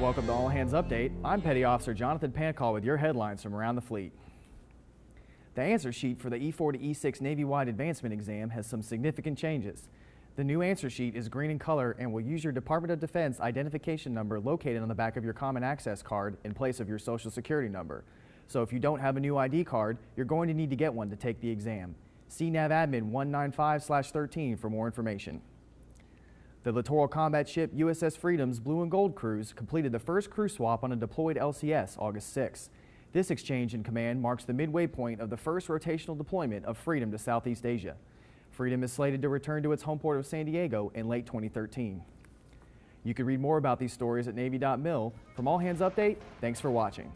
Welcome to All Hands Update. I'm Petty Officer Jonathan Pancall with your headlines from around the fleet. The answer sheet for the E4 to E6 Navy-wide advancement exam has some significant changes. The new answer sheet is green in color and will use your Department of Defense identification number located on the back of your Common Access card in place of your Social Security number. So if you don't have a new ID card, you're going to need to get one to take the exam. See NAV Admin 195-13 for more information. The littoral combat ship USS Freedom's blue and gold crews completed the first crew swap on a deployed LCS August 6. This exchange in command marks the midway point of the first rotational deployment of Freedom to Southeast Asia. Freedom is slated to return to its home port of San Diego in late 2013. You can read more about these stories at Navy.mil. From All Hands Update, thanks for watching.